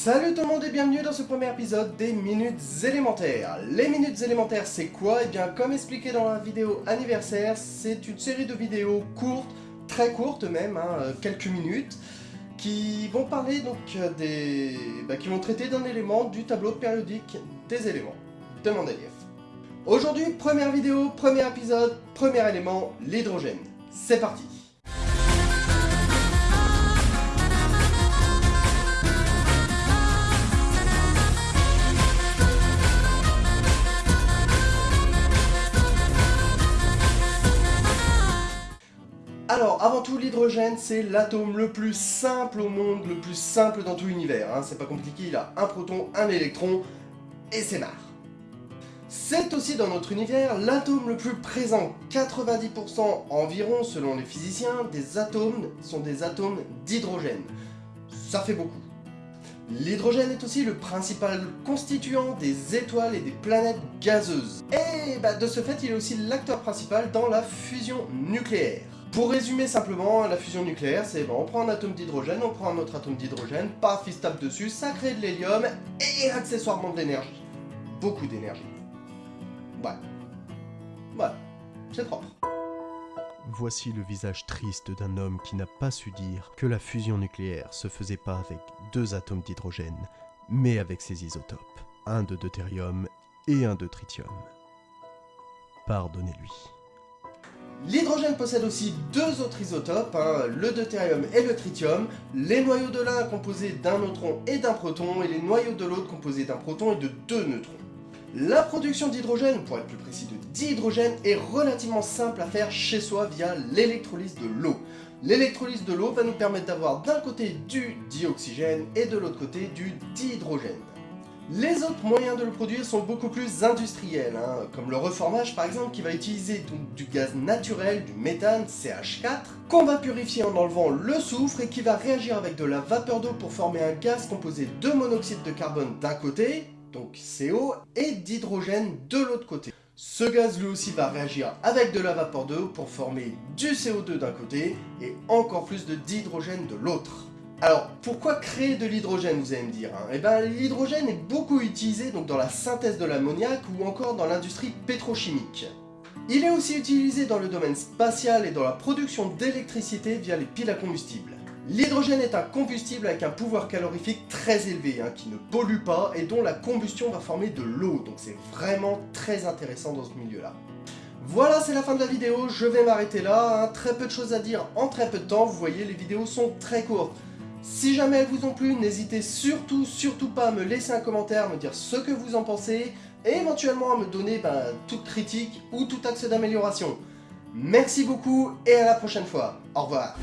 Salut tout le monde et bienvenue dans ce premier épisode des Minutes élémentaires. Les Minutes élémentaires c'est quoi? Eh bien comme expliqué dans la vidéo anniversaire, c'est une série de vidéos courtes, très courtes même, hein, euh, quelques minutes, qui vont parler donc euh, des... Bah, qui vont traiter d'un élément du tableau périodique des éléments de Mendeleïev. Aujourd'hui, première vidéo, premier épisode, premier élément, l'hydrogène. C'est parti Alors, avant tout, l'hydrogène, c'est l'atome le plus simple au monde, le plus simple dans tout l'univers. Hein. C'est pas compliqué, il a un proton, un électron, et c'est marre. C'est aussi dans notre univers l'atome le plus présent. 90% environ, selon les physiciens, des atomes sont des atomes d'hydrogène. Ça fait beaucoup. L'hydrogène est aussi le principal constituant des étoiles et des planètes gazeuses. Et bah, de ce fait, il est aussi l'acteur principal dans la fusion nucléaire. Pour résumer simplement, la fusion nucléaire, c'est bon, on prend un atome d'hydrogène, on prend un autre atome d'hydrogène, paf, il se tape dessus, ça crée de l'hélium et accessoirement de l'énergie. Beaucoup d'énergie. Ouais. Ouais, c'est propre. Voici le visage triste d'un homme qui n'a pas su dire que la fusion nucléaire se faisait pas avec deux atomes d'hydrogène, mais avec ses isotopes, un de deutérium et un de tritium. Pardonnez-lui. L'hydrogène possède aussi deux autres isotopes, hein, le deutérium et le tritium, les noyaux de l'un composés d'un neutron et d'un proton, et les noyaux de l'autre composés d'un proton et de deux neutrons. La production d'hydrogène, pour être plus précis de dihydrogène, est relativement simple à faire chez soi via l'électrolyse de l'eau. L'électrolyse de l'eau va nous permettre d'avoir d'un côté du dioxygène et de l'autre côté du dihydrogène. Les autres moyens de le produire sont beaucoup plus industriels, hein, comme le reformage par exemple qui va utiliser du gaz naturel, du méthane, CH4, qu'on va purifier en enlevant le soufre et qui va réagir avec de la vapeur d'eau pour former un gaz composé de monoxyde de carbone d'un côté, donc CO, et d'hydrogène de l'autre côté. Ce gaz lui aussi va réagir avec de la vapeur d'eau pour former du CO2 d'un côté et encore plus d'hydrogène de l'autre. Alors, pourquoi créer de l'hydrogène, vous allez me dire hein? Eh bien, l'hydrogène est beaucoup utilisé donc, dans la synthèse de l'ammoniac ou encore dans l'industrie pétrochimique. Il est aussi utilisé dans le domaine spatial et dans la production d'électricité via les piles à combustible. L'hydrogène est un combustible avec un pouvoir calorifique très élevé, hein, qui ne pollue pas et dont la combustion va former de l'eau, donc c'est vraiment très intéressant dans ce milieu-là. Voilà, c'est la fin de la vidéo, je vais m'arrêter là, hein. très peu de choses à dire en très peu de temps, vous voyez, les vidéos sont très courtes. Si jamais elles vous ont plu, n'hésitez surtout, pas à me laisser un commentaire, me dire ce que vous en pensez, et éventuellement à me donner ben, toute critique ou tout axe d'amélioration. Merci beaucoup et à la prochaine fois. Au revoir.